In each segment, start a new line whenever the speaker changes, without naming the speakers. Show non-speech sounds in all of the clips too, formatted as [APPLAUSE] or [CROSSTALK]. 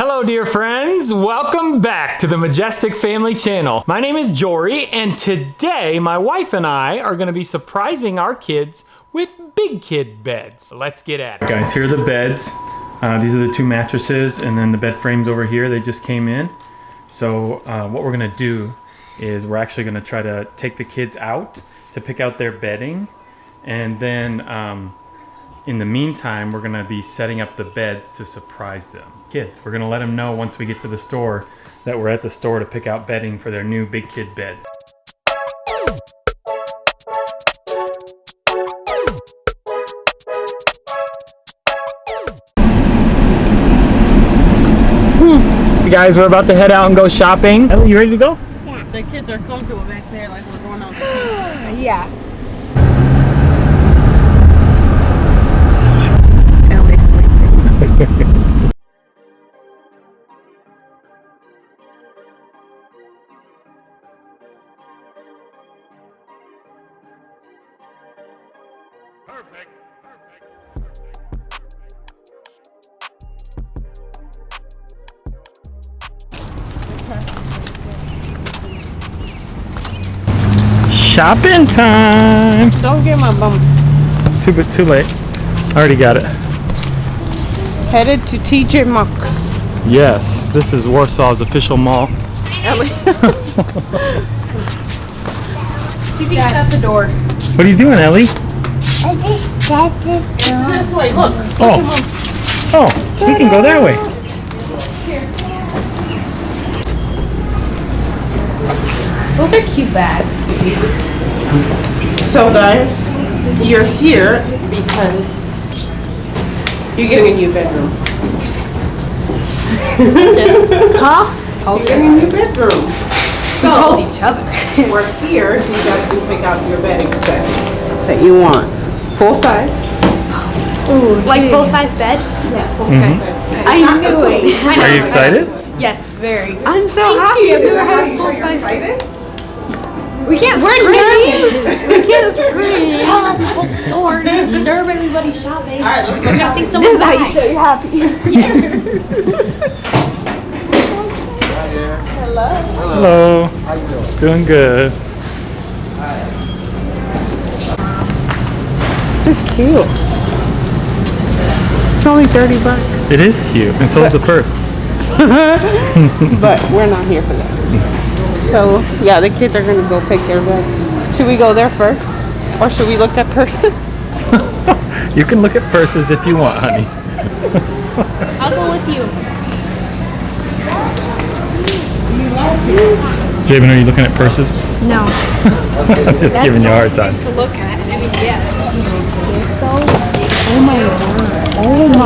Hello, dear friends. Welcome back to the Majestic Family Channel. My name is Jory, and today my wife and I are going to be surprising our kids with big kid beds. Let's get at it. Guys, here are the beds. Uh, these are the two mattresses, and then the bed frames over here. They just came in. So uh, what we're going to do is we're actually going to try to take the kids out to pick out their bedding, and then um, in the meantime, we're gonna be setting up the beds to surprise them. Kids, we're gonna let them know once we get to the store that we're at the store to pick out bedding for their new big kid beds. Hmm. Hey guys, we're about to head out and go shopping. Ellie, you ready to go? Yeah.
The kids are comfortable back there like we're going out. [GASPS]
Yeah.
Ellie's sleeping.
Perfect. Perfect. Perfect.
Shopping time!
Don't get my bum.
Too, bit- too late. Already got it.
Headed to TJ Maxx.
Yes, this is Warsaw's official mall.
Ellie. [LAUGHS]
TV's at the door.
What are you doing, Ellie?
I just started
this way, look.
Oh. Oh, we can go that way.
Those are cute bags.
So guys, you're here because you're getting a new bedroom.
Huh?
You're getting a new bedroom.
We told each other. [LAUGHS]
we're here so you guys can pick out your bedding set that you want. Full size.
Ooh, like full size bed?
Yeah, full size mm-hmm. bed.
I knew it. I know.
Are you excited?
Yes, very.
I'm so happy. Is that how you sure you're excited?
We can't We're nervous. [LAUGHS] we can't scream. Tell out the whole store, disturb everybody shopping.
All right, let's go
I
shopping.
think someone's back. you're happy.
Hello. Hello. How you doing? doing good.
This is cute. It's only 30 bucks.
It is cute, and so is the purse. [LAUGHS]
But we're not here for that. [LAUGHS] So, yeah, the kids are going to go pick their bed. Should we go there first? Or should we look at purses? [LAUGHS]
You can look at purses if you want, honey. [LAUGHS]
I'll go with you.
Javen, are you looking at purses?
No. [LAUGHS]
I'm just giving you a hard time.
To look at. I mean, yeah.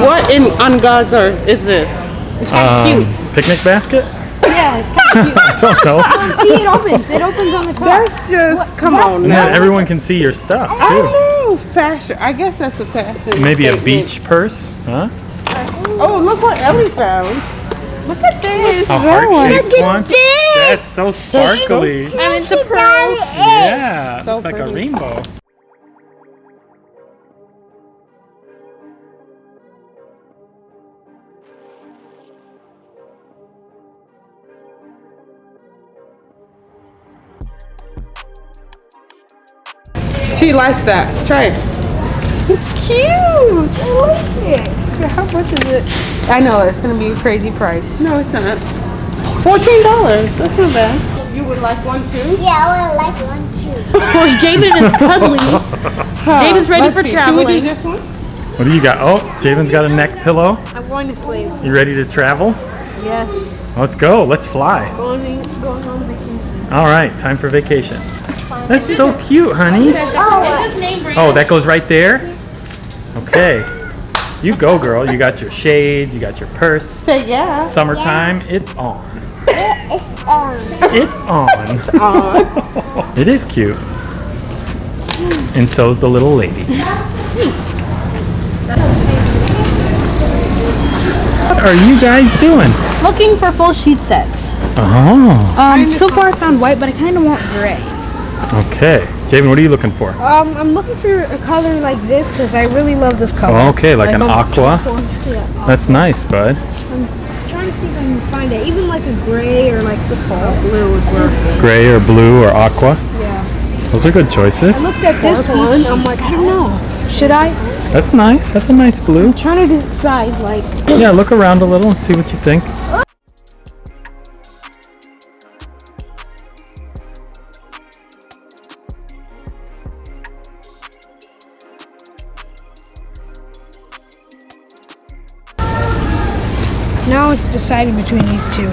What in on God's earth is this?
Um, picnic basket?
Yeah, it's kind of cute.
I don't know.
See, it opens. It opens on the top.
That's just, come on
And
now.
everyone can see your stuff
I
too.
know, fashion. I guess that's a fashion.
Maybe a beach purse, huh?
Oh, look what Ellie found.
Look at this.
A heart-shaped
Look at
one.
this.
That's so sparkly.
And it's a pearl.
Yeah,
So
it's like a rainbow.
She likes that. Try it.
It's cute. I like it. How much is it? I know it's gonna be a crazy price.
No, it's not. Fourteen dollars. That's not bad. You would like one too?
Yeah, I would like one too.
Of course, Javen is cuddly. [LAUGHS] Javen's ready
Let's
for
see. Should
traveling.
we do this one?
What do you got? Oh, Javen's got a neck pillow.
I'm going to sleep.
You ready to travel?
Yes.
Let's go. Let's fly.
Going, going on vacation.
All right, time for vacation. That's so cute, honey.
Oh,
Oh, that goes right there? Okay. You go, girl. You got your shades, you got your purse.
Say yeah.
Summertime, it's on.
it's um.
It's on.
Aw. [LAUGHS]
It is cute. And so's the little lady. What are you guys doing?
Looking for full sheet sets.
Oh,
Um, so far I found white, but I kind of want gray.
Okay. Javen, what are you looking for?
Um, I'm looking for a color like this because I really love this color.
Oh, okay, like an aqua.
aqua,
That's nice, bud.
I'm trying to see if I can find it. Even like a gray or like the fall.
Blue would work.
Gray or blue or aqua.
Yeah.
Those are good choices.
I looked at this one. I'm like, I don't know. Should I?
That's nice. That's a nice blue.
I'm trying to decide. Like,
Yeah, look around a little and see what you think.
now deciding between these two.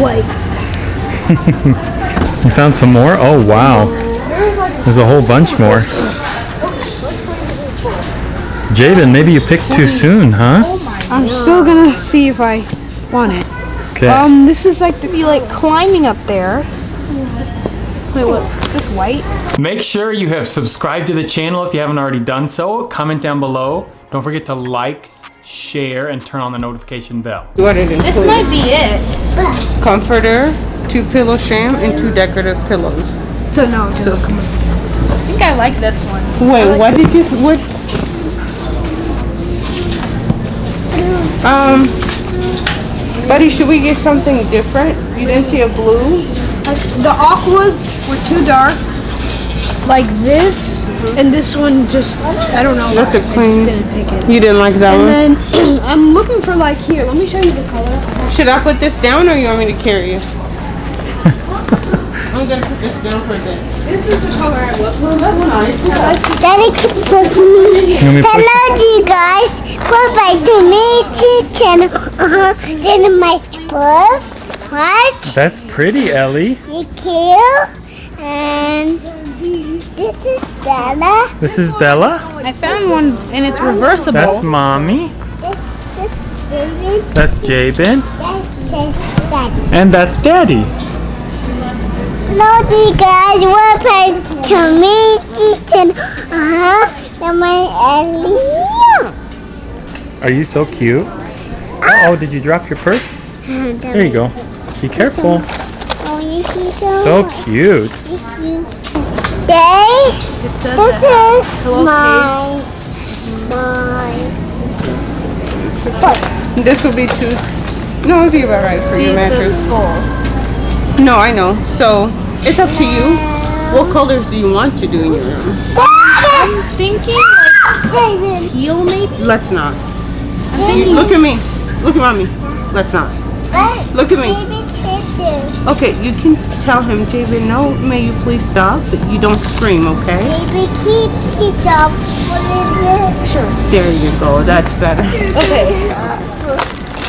White. [LAUGHS]
You found some more? Oh, wow. There's a whole bunch more. Jaden, maybe you picked too soon, huh?
I'm still gonna see if I want it.
Okay.
Um, this is like to be like climbing up there. Wait, what? Is this white?
Make sure you have subscribed to the channel if you haven't already done so. Comment down below. Don't forget to like, share, and turn on the notification bell.
What it includes?
This might be it.
Comforter, two pillow sham, and two decorative pillows.
So no, so come on. I think I like this one.
Wait, what did you? What? Um, buddy, should we get something different? You didn't see a blue?
The aquas were too dark, like this, and this one just I don't know.
That's a
why. I
clean-
didn't pick it.
You didn't like that
And
one?
then [CLEARS THROAT] I'm looking for like here. Let me show you the color.
Should I put this down or you want me to carry it? [LAUGHS] I'm gonna put this down for a bit.
This is the color I look for.
Daddy keep pushing me.
me
Hello, you guys. Bye-bye to me, channel. Uh-huh. Then my purse. What?
That's pretty, Ellie.
Thank you. And this is Bella.
This is Bella.
I found one and it's reversible.
That's mommy.
This, this David.
That's Jabin.
That.
And that's daddy.
Hello, you guys. Welcome to me, channel. Uh-huh. My Ellie.
Are you so cute? Uh oh, did you drop your purse? There you go. Be careful.
Oh, you see so?
So cute.
Yay!
It says
This
that.
is
Pillowcase.
my my. [LAUGHS]
This will be too. No, it'll be about right for
See,
your
it
mattress.
says.
No, I know. So it's up to you. What colors do you want to do in your room?
I'm thinking like teal maybe.
Let's not.
I'm thinking
look at me. Look at mommy. Let's not. Look at me.
Baby.
Okay, you can tell him, David, no, may you please stop, but you don't scream, okay?
Baby keep it up. Sure.
There you go. That's better.
okay.
Uh,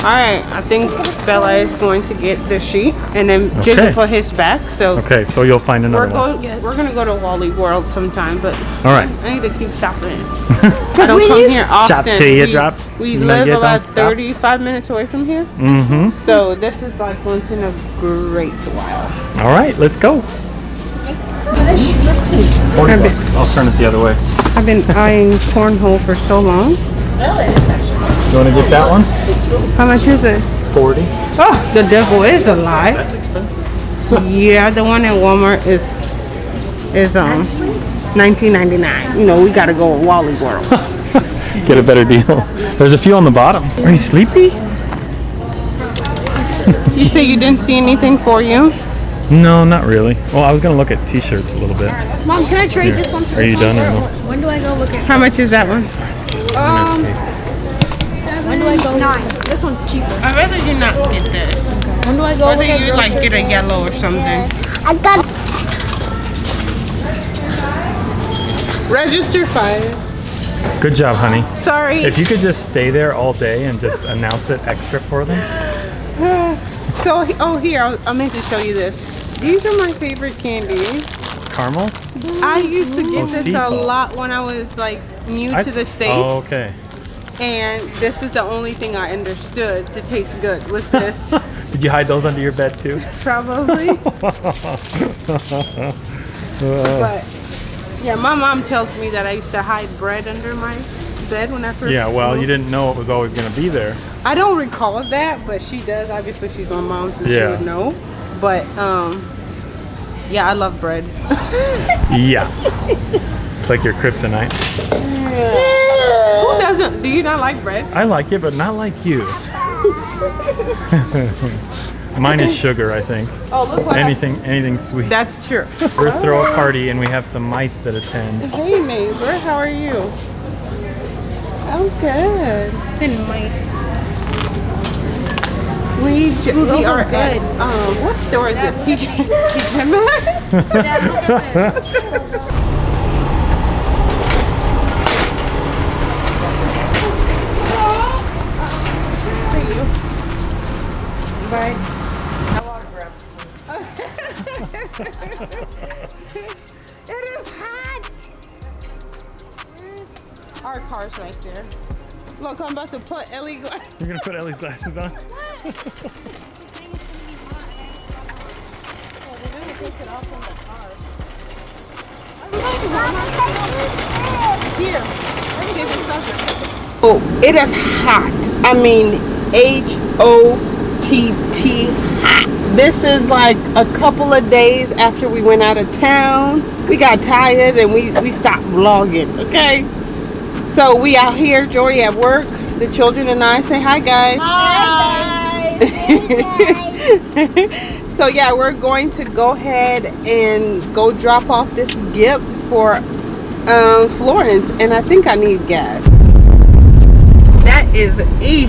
All right, I think Bella is going to get the sheet, and then
Okay.
Jacob put his back. So
Okay, so you'll find another
we're
another one.
go- we're gonna go to Wally World sometime, but
All right.
I need to keep shopping. [LAUGHS] I don't
When
come here often.
till you
we,
drop.
We live about
don't stop.
35 minutes away from here,
Mm-hmm.
so this is like once in a great while.
All right, let's go. 40 bucks. I'll turn it the other way.
I've been eyeing cornhole for so long.
You want to get that one?
How much is it?
40.
Oh, the devil is alive.
That's expensive.
Yeah, the one at Walmart is is um 19.99. You know, we gotta go at Wally World. [LAUGHS]
Get a better deal. There's a few on the bottom. Are you sleepy?
you say you didn't see anything for you?
No, not really. Well, I was gonna look at t-shirts a little bit.
Mom, can I trade this one?
Are you done or no?
When do I go look at?
How much is that one?
Um, when do I go? Nine. This one's cheaper.
I'd rather you not get this.
When do I go
Whether
look at
you like get a yellow or something.
I got
Register five.
Good job, honey.
Sorry.
If you could just stay there all day and just announce it extra for them.
So, oh here, I I meant to show you this. These are my favorite candies.
Caramel?
I used to get
Oh,
this
sea
a lot when I was like new
I-
to the States.
Oh, okay.
And this is the only thing I understood to taste good was [LAUGHS] this.
Did you hide those under your bed too? [LAUGHS]
Probably. [LAUGHS] But yeah, my mom tells me that I used to hide bread under my bed when I first
yeah, well, you didn't know it was always gonna be there.
I don't recall that, but she does. Obviously, she's my mom, so she would know. But um, yeah, I love bread.
Yeah. It's like your kryptonite.
Doesn't? Do you not like bread?
I like it, but not like you. [LAUGHS] Mine is sugar, I think.
Oh, look what I-
Anything, anything sweet.
That's true.
We're throw a party and we have some mice that attend.
Hey neighbor, how are you? I'm good.
Then my
We, j-
Ooh, those
we are
look
at,
good.
um, what store is this? TJ, TJ Maxx? [LAUGHS] [LAUGHS]
dad, look at this.
See you. Bye. [LAUGHS] it is hot. Our car's right there. Look, I'm about to put Ellie glass.
You're gonna put Ellie's glasses on? [LAUGHS]
Here. Oh, it is hot. I mean, H O T T. This is like a couple of days after we went out of town. We got tired and we, we stopped vlogging, okay? So we out here, Jory at work. The children and I say hi, guys. Hi. [LAUGHS] So yeah, we're going to go ahead and go drop off this gift for um, Florence, and I think I need gas. That is E.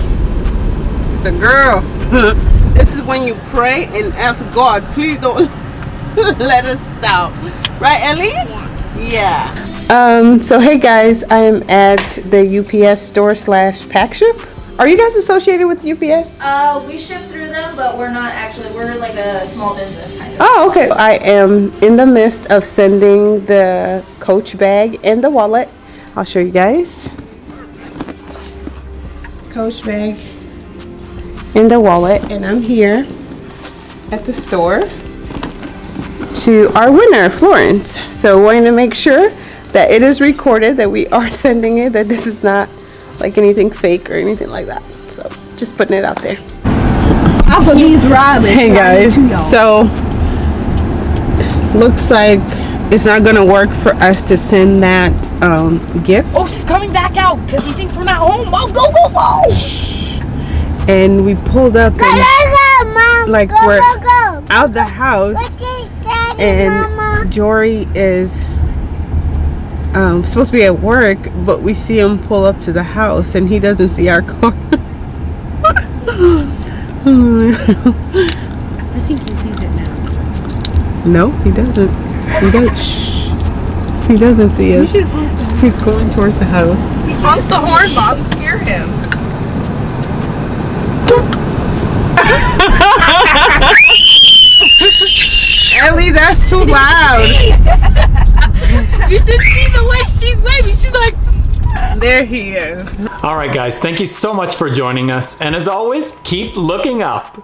Just a girl. [LAUGHS] this is when you pray and ask God, please don't [LAUGHS] let us stop. Right, Ellie? Yeah. Um. So hey guys, I am at the UPS store slash pack ship. Are you guys associated with UPS?
Uh, we ship through them, but we're not actually. We're like a small business kind of.
Oh, okay. I am in the midst of sending the coach bag and the wallet. I'll show you guys. Coach bag and the wallet, and I'm here at the store to our winner, Florence. So, wanting to make sure that it is recorded that we are [LAUGHS] sending it, that this is not like anything fake or anything like that. So, just putting it out there.
Applebee's Robin.
Hey guys, so looks like it's not gonna work for us to send that um, gift,
Oh, he's coming back out because he thinks we're not home. Oh, go, go, go!
And we pulled up and
Mom,
like
go,
we're
go, go.
out the house,
What is
and
Mama?
Jory is um, supposed to be at work, but we see him pull up to the house, and he doesn't see our car. [LAUGHS]
I think he sees it now.
no, he doesn't. He does. Shh. He doesn't see us. He's going towards the house.
Honk the horn, Mom. Scare him.
Ellie, that's too [LAUGHS] loud.
You should see the way she's waving. She's like,
There he is.
All right, guys, thank you so much for joining us. And as always, keep looking up.